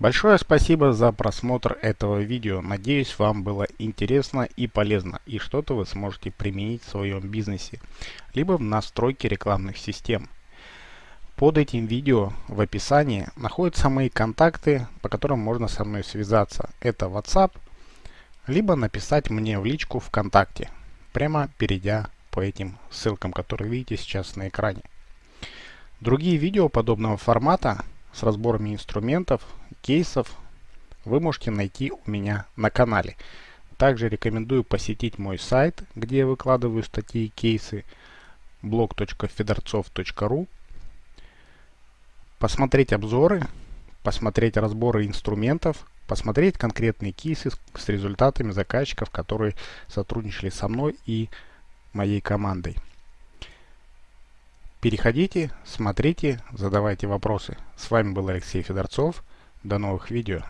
Большое спасибо за просмотр этого видео. Надеюсь, вам было интересно и полезно, и что-то вы сможете применить в своем бизнесе, либо в настройке рекламных систем. Под этим видео в описании находятся мои контакты, по которым можно со мной связаться. Это WhatsApp, либо написать мне в личку ВКонтакте, прямо перейдя по этим ссылкам, которые видите сейчас на экране. Другие видео подобного формата с разборами инструментов, кейсов вы можете найти у меня на канале. Также рекомендую посетить мой сайт, где я выкладываю статьи и кейсы blog.fedorцов.ru посмотреть обзоры, посмотреть разборы инструментов, посмотреть конкретные кейсы с результатами заказчиков, которые сотрудничали со мной и моей командой. Переходите, смотрите, задавайте вопросы. С вами был Алексей Федорцов. До новых видео.